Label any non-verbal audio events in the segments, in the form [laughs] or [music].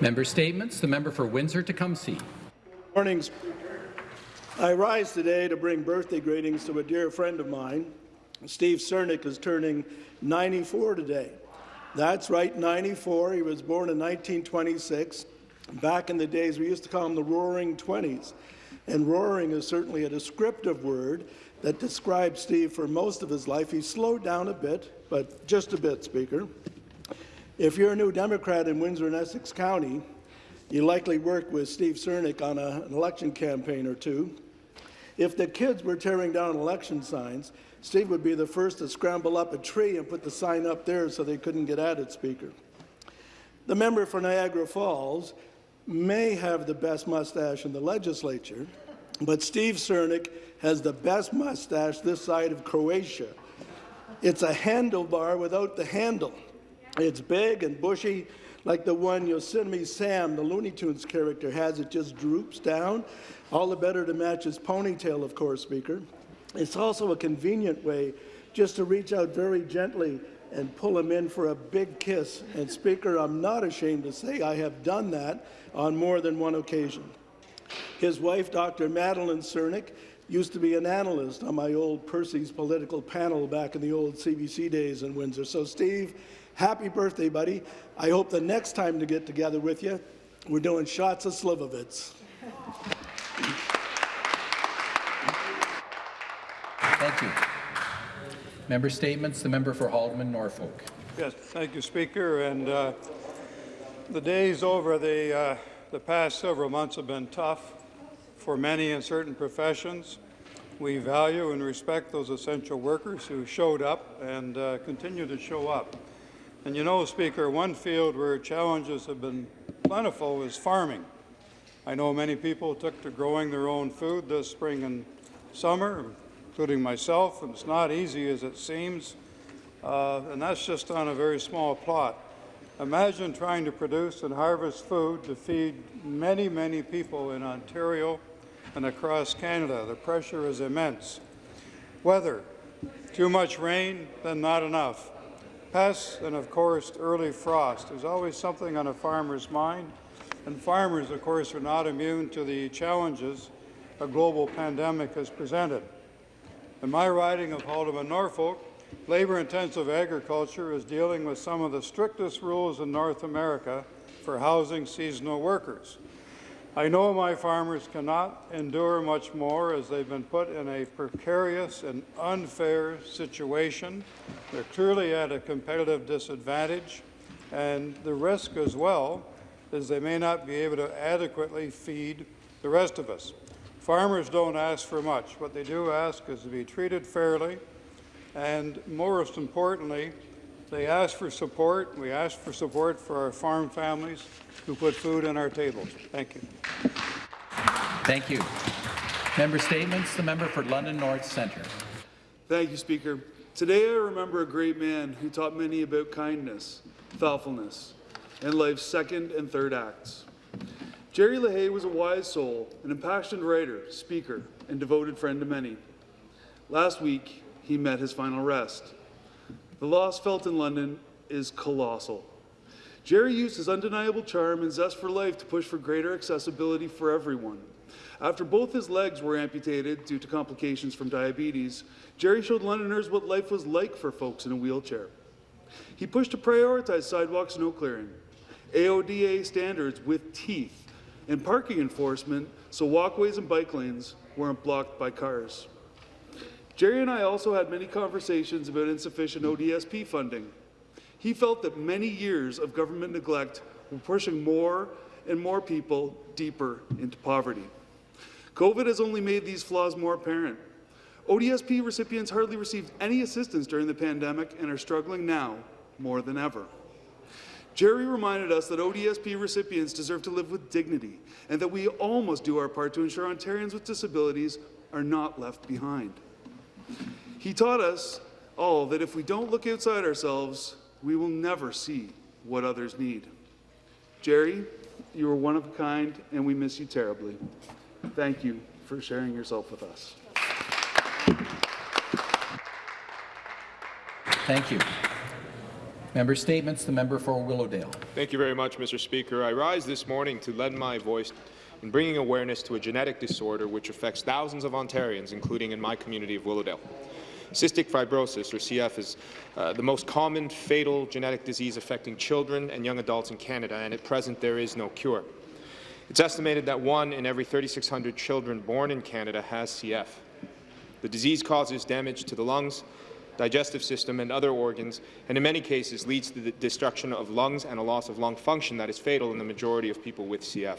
Member Statements. The member for Windsor-Tecumseh. Morning, Speaker. I rise today to bring birthday greetings to a dear friend of mine. Steve Cernick is turning 94 today. That's right, 94. He was born in 1926. Back in the days, we used to call him the Roaring Twenties. And roaring is certainly a descriptive word that describes Steve for most of his life. He slowed down a bit, but just a bit, Speaker. If you're a new Democrat in Windsor and Essex County, you likely worked with Steve Cernick on a, an election campaign or two. If the kids were tearing down election signs, Steve would be the first to scramble up a tree and put the sign up there so they couldn't get at it, Speaker. The member for Niagara Falls may have the best mustache in the legislature, but Steve Cernick has the best mustache this side of Croatia. It's a handlebar without the handle. It's big and bushy, like the one Yosemite Sam, the Looney Tunes character, has. It just droops down, all the better to match his ponytail, of course, Speaker. It's also a convenient way just to reach out very gently and pull him in for a big kiss. And Speaker, I'm not ashamed to say I have done that on more than one occasion. His wife, Dr. Madeline Cernick, used to be an analyst on my old Percy's political panel back in the old CBC days in Windsor. So, Steve, Happy birthday, buddy. I hope the next time to get together with you, we're doing shots of Slivovitz. Thank you. Member statements. The member for Haldimand, Norfolk. Yes, thank you, Speaker. And uh, the days over the uh, the past several months have been tough for many in certain professions. We value and respect those essential workers who showed up and uh, continue to show up. And you know, Speaker, one field where challenges have been plentiful is farming. I know many people took to growing their own food this spring and summer, including myself, and it's not easy as it seems, uh, and that's just on a very small plot. Imagine trying to produce and harvest food to feed many, many people in Ontario and across Canada. The pressure is immense. Weather, too much rain, then not enough. Pests and, of course, early frost. There's always something on a farmer's mind, and farmers, of course, are not immune to the challenges a global pandemic has presented. In my riding of Haldimand, Norfolk, labor-intensive agriculture is dealing with some of the strictest rules in North America for housing seasonal workers. I know my farmers cannot endure much more as they've been put in a precarious and unfair situation. They're clearly at a competitive disadvantage, and the risk as well is they may not be able to adequately feed the rest of us. Farmers don't ask for much. What they do ask is to be treated fairly, and most importantly, they ask for support. We ask for support for our farm families who put food on our tables. Thank you. Thank you. Member statements. The member for London North Centre. Thank you, Speaker. Today I remember a great man who taught many about kindness, thoughtfulness, and life's second and third acts. Jerry LaHaye was a wise soul, an impassioned writer, speaker, and devoted friend to many. Last week, he met his final rest. The loss felt in London is colossal. Jerry used his undeniable charm and zest for life to push for greater accessibility for everyone. After both his legs were amputated due to complications from diabetes, Jerry showed Londoners what life was like for folks in a wheelchair. He pushed to prioritize sidewalk snow clearing, AODA standards with teeth, and parking enforcement so walkways and bike lanes weren't blocked by cars. Jerry and I also had many conversations about insufficient ODSP funding. He felt that many years of government neglect were pushing more and more people deeper into poverty. COVID has only made these flaws more apparent. ODSP recipients hardly received any assistance during the pandemic and are struggling now more than ever. Jerry reminded us that ODSP recipients deserve to live with dignity and that we all must do our part to ensure Ontarians with disabilities are not left behind. He taught us all that if we don't look outside ourselves, we will never see what others need. Jerry, you are one of a kind, and we miss you terribly. Thank you for sharing yourself with us. Thank you. Member Statements, the member for Willowdale. Thank you very much, Mr. Speaker. I rise this morning to lend my voice in bringing awareness to a genetic disorder which affects thousands of Ontarians, including in my community of Willowdale. Cystic fibrosis, or CF, is uh, the most common fatal genetic disease affecting children and young adults in Canada, and at present there is no cure. It's estimated that one in every 3,600 children born in Canada has CF. The disease causes damage to the lungs, digestive system and other organs, and in many cases leads to the destruction of lungs and a loss of lung function that is fatal in the majority of people with CF.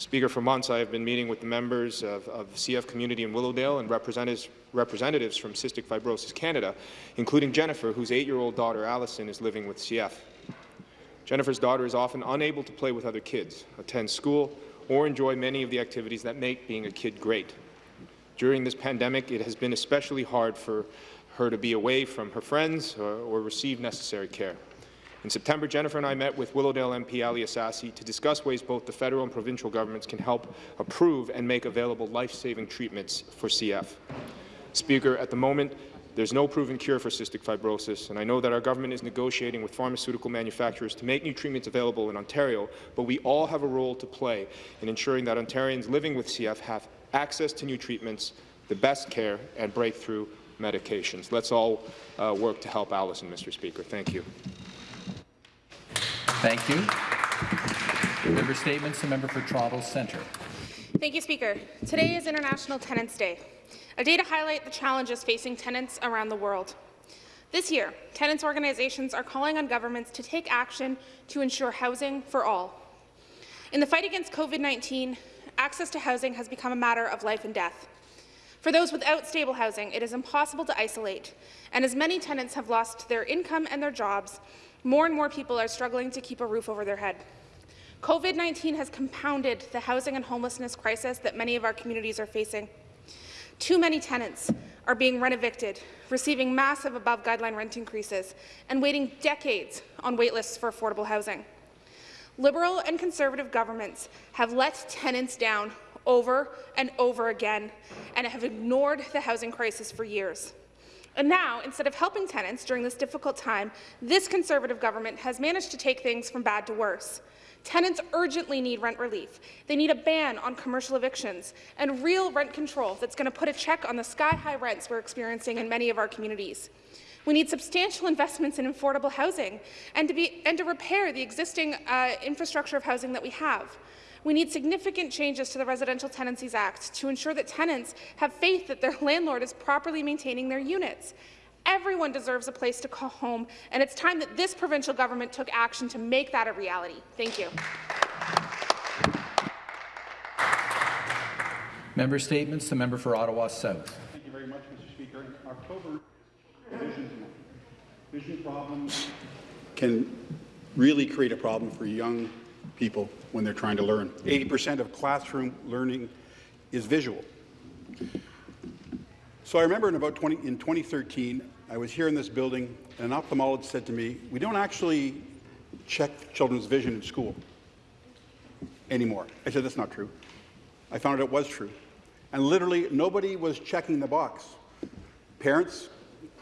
Speaker, for months I have been meeting with the members of, of the CF community in Willowdale and representatives, representatives from Cystic Fibrosis Canada, including Jennifer, whose eight-year-old daughter Allison is living with CF. Jennifer's daughter is often unable to play with other kids, attend school, or enjoy many of the activities that make being a kid great. During this pandemic, it has been especially hard for her to be away from her friends or, or receive necessary care. In September, Jennifer and I met with Willowdale MP Ali Ehsassi to discuss ways both the federal and provincial governments can help approve and make available life-saving treatments for CF. Speaker, at the moment, there's no proven cure for cystic fibrosis, and I know that our government is negotiating with pharmaceutical manufacturers to make new treatments available in Ontario, but we all have a role to play in ensuring that Ontarians living with CF have access to new treatments, the best care, and breakthrough medications. Let's all uh, work to help Allison, Mr. Speaker. Thank you. Thank you. Member Statements, the member for Toronto Centre. Thank you, Speaker. Today is International Tenants Day, a day to highlight the challenges facing tenants around the world. This year, tenants organizations are calling on governments to take action to ensure housing for all. In the fight against COVID-19, access to housing has become a matter of life and death. For those without stable housing, it is impossible to isolate, and as many tenants have lost their income and their jobs, more and more people are struggling to keep a roof over their head. COVID-19 has compounded the housing and homelessness crisis that many of our communities are facing. Too many tenants are being rent-evicted, receiving massive above-guideline rent increases, and waiting decades on waitlists for affordable housing. Liberal and Conservative governments have let tenants down over and over again and have ignored the housing crisis for years. And now, instead of helping tenants during this difficult time, this Conservative government has managed to take things from bad to worse. Tenants urgently need rent relief. They need a ban on commercial evictions and real rent control that's going to put a check on the sky-high rents we're experiencing in many of our communities. We need substantial investments in affordable housing and to, be, and to repair the existing uh, infrastructure of housing that we have. We need significant changes to the Residential Tenancies Act to ensure that tenants have faith that their [laughs] landlord is properly maintaining their units. Everyone deserves a place to call home, and it's time that this provincial government took action to make that a reality. Thank you. Member Statements, the member for Ottawa South. Thank you very much, Mr. Speaker. In October, vision, vision problems can really create a problem for young people when they're trying to learn. 80% of classroom learning is visual. So I remember in about 20, in 2013, I was here in this building, and an ophthalmologist said to me, we don't actually check children's vision in school anymore. I said, that's not true. I found out it was true. And literally, nobody was checking the box. Parents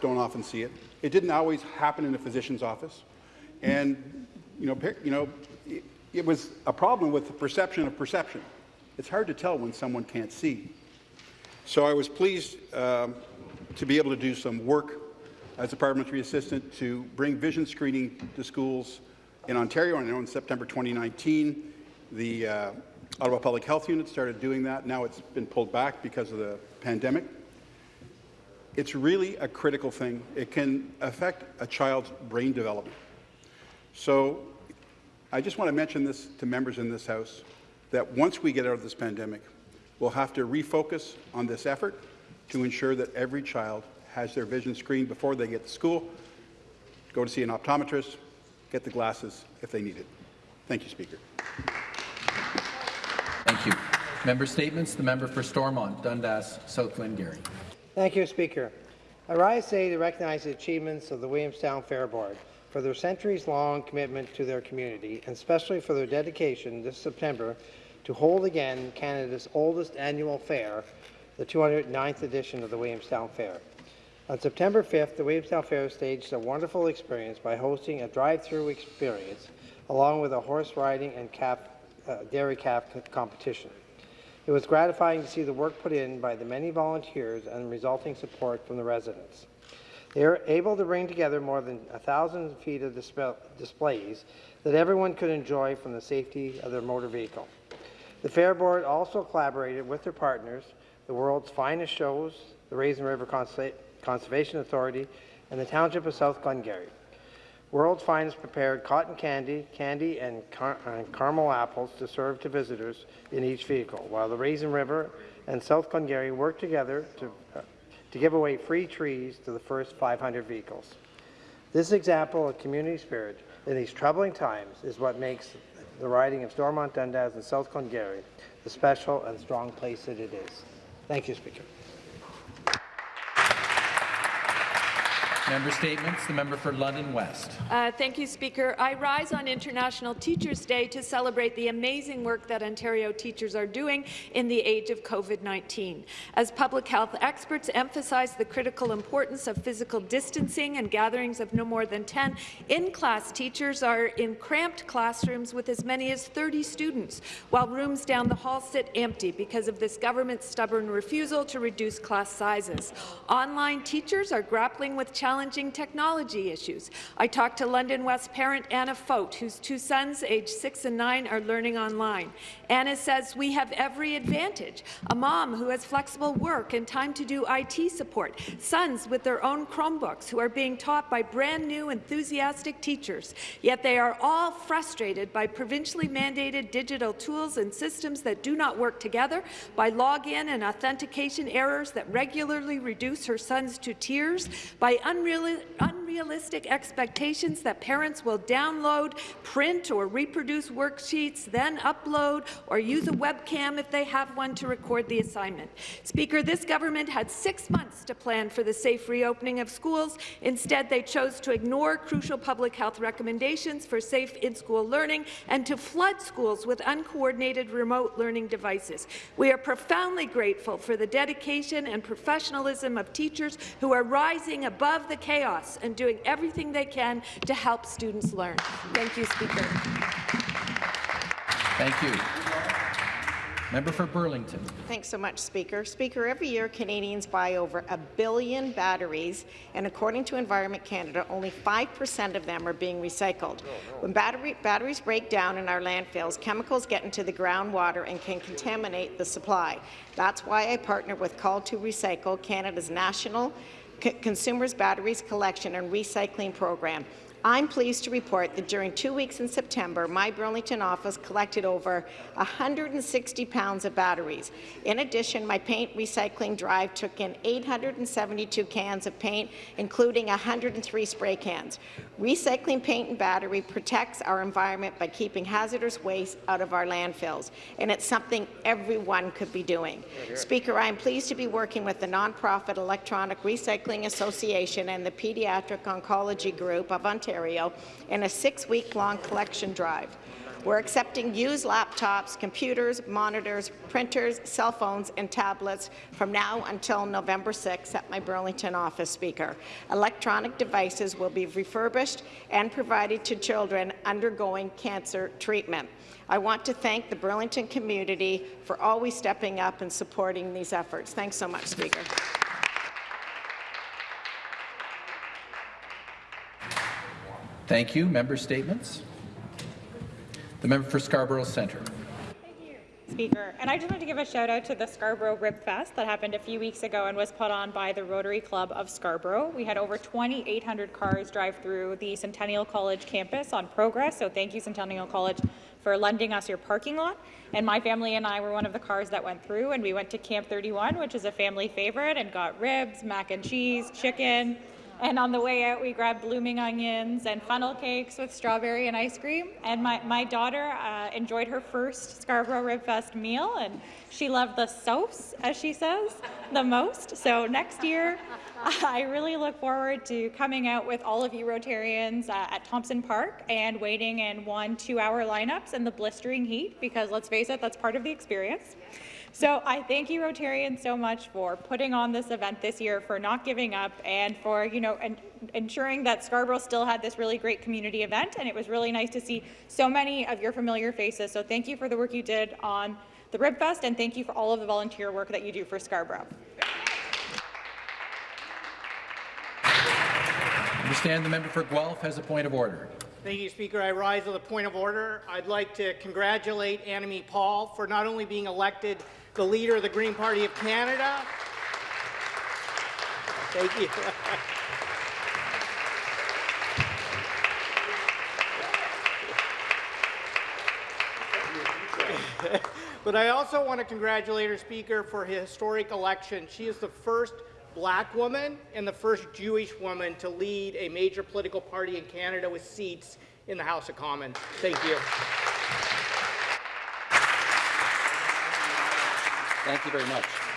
don't often see it. It didn't always happen in a physician's office. And, you know, you know it, was a problem with the perception of perception. It's hard to tell when someone can't see. So I was pleased um, to be able to do some work as a parliamentary assistant to bring vision screening to schools in Ontario. I know in September 2019, the uh, Ottawa Public Health Unit started doing that. Now it's been pulled back because of the pandemic. It's really a critical thing. It can affect a child's brain development. So I just want to mention this to members in this House, that once we get out of this pandemic, we'll have to refocus on this effort to ensure that every child has their vision screened before they get to school, go to see an optometrist, get the glasses if they need it. Thank you, Speaker. Thank you. Member Statements, the member for Stormont, Dundas, South Glengarry. Thank you, Speaker. I rise today to recognize the achievements of the Williamstown Fair Board for their centuries-long commitment to their community, and especially for their dedication this September to hold again Canada's oldest annual fair, the 209th edition of the Williamstown Fair. On September 5th, the Williamstown Fair staged a wonderful experience by hosting a drive-through experience along with a horse riding and calf, uh, dairy calf competition. It was gratifying to see the work put in by the many volunteers and resulting support from the residents. They were able to bring together more than a thousand feet of disp- displays that everyone could enjoy from the safety of their motor vehicle. The Fair Board also collaborated with their partners, the world's finest shows, the Raisin River Conservation Authority, and the Township of South Glengarry. World's Finest prepared cotton candy, candy, and, car- and caramel apples to serve to visitors in each vehicle, while the Raisin River and South Glengarry worked together to, uh, to give away free trees to the first 500 vehicles. This example of community spirit in these troubling times is what makes the riding of Stormont Dundas and South Glengarry the special and strong place that it is. Thank you, Speaker. Member statements. The member for London West. Uh, thank you, Speaker. I rise on International Teachers' Day to celebrate the amazing work that Ontario teachers are doing in the age of COVID-19. As public health experts emphasize the critical importance of physical distancing and gatherings of no more than 10, in-class teachers are in cramped classrooms with as many as 30 students, while rooms down the hall sit empty because of this government's stubborn refusal to reduce class sizes. Online teachers are grappling with challenges challenging technology issues. I talked to London West parent Anna Fote, whose two sons, aged six and nine, are learning online. Anna says we have every advantage. A mom who has flexible work and time to do IT support, sons with their own Chromebooks who are being taught by brand new enthusiastic teachers. Yet they are all frustrated by provincially mandated digital tools and systems that do not work together, by login and authentication errors that regularly reduce her sons to tears, by unreal unrealistic expectations that parents will download, print or reproduce worksheets, then upload or use a webcam if they have one to record the assignment. Speaker, this government had six months to plan for the safe reopening of schools. Instead, they chose to ignore crucial public health recommendations for safe in-school learning and to flood schools with uncoordinated remote learning devices. We are profoundly grateful for the dedication and professionalism of teachers who are rising above the chaos and doing everything they can to help students learn. Thank you, Speaker. Thank you. Member for Burlington. Thanks so much, Speaker. Speaker, every year Canadians buy over a billion batteries, and according to Environment Canada, only 5% of them are being recycled. When battery, batteries break down in our landfills, chemicals get into the groundwater and can contaminate the supply. That's why I partner with Call to Recycle, Canada's national Consumers Batteries Collection and Recycling Program. I'm pleased to report that during two weeks in September, my Burlington office collected over 160 pounds of batteries. In addition, my paint recycling drive took in 872 cans of paint, including 103 spray cans. Recycling paint and battery protects our environment by keeping hazardous waste out of our landfills, and it's something everyone could be doing. Speaker, I am pleased to be working with the nonprofit Electronic Recycling Association and the Pediatric Oncology Group of Ontario Ontario in a six-week-long collection drive. We're accepting used laptops, computers, monitors, printers, cell phones, and tablets from now until November 6 at my Burlington office speaker. Electronic devices will be refurbished and provided to children undergoing cancer treatment. I want to thank the Burlington community for always stepping up and supporting these efforts. Thanks so much, Speaker. Thank you. Member statements. The member for Scarborough Centre. Thank you, Speaker. And I just want to give a shout out to the Scarborough Rib Fest that happened a few weeks ago and was put on by the Rotary Club of Scarborough. We had over 2,800 cars drive through the Centennial College campus on progress, so thank you Centennial College for lending us your parking lot. And my family and I were one of the cars that went through, and we went to Camp 31, which is a family favorite, and got ribs, mac and cheese, chicken, and on the way out, we grabbed blooming onions and funnel cakes with strawberry and ice cream. And my, my daughter uh, enjoyed her first Scarborough Rib Fest meal, and she loved the sauce, as she says, the most. So next year, [laughs] I really look forward to coming out with all of you Rotarians uh, at Thomson Park and waiting in one, two-hour lineups in the blistering heat, because let's face it, that's part of the experience. So I thank you Rotarians so much for putting on this event this year, for not giving up, and for you know en ensuring that Scarborough still had this really great community event. And it was really nice to see so many of your familiar faces. So thank you for the work you did on the Ribfest, and thank you for all of the volunteer work that you do for Scarborough. I Understand the member for Guelph has a point of order. Thank you, Speaker. I rise with a point of order. I'd like to congratulate Annamie Paul for not only being elected the leader of the Green Party of Canada. Thank you. but I also want to congratulate her, Speaker, for her historic election. She is the first black woman and the first Jewish woman to lead a major political party in Canada with seats in the House of Commons. Thank you. Thank you very much.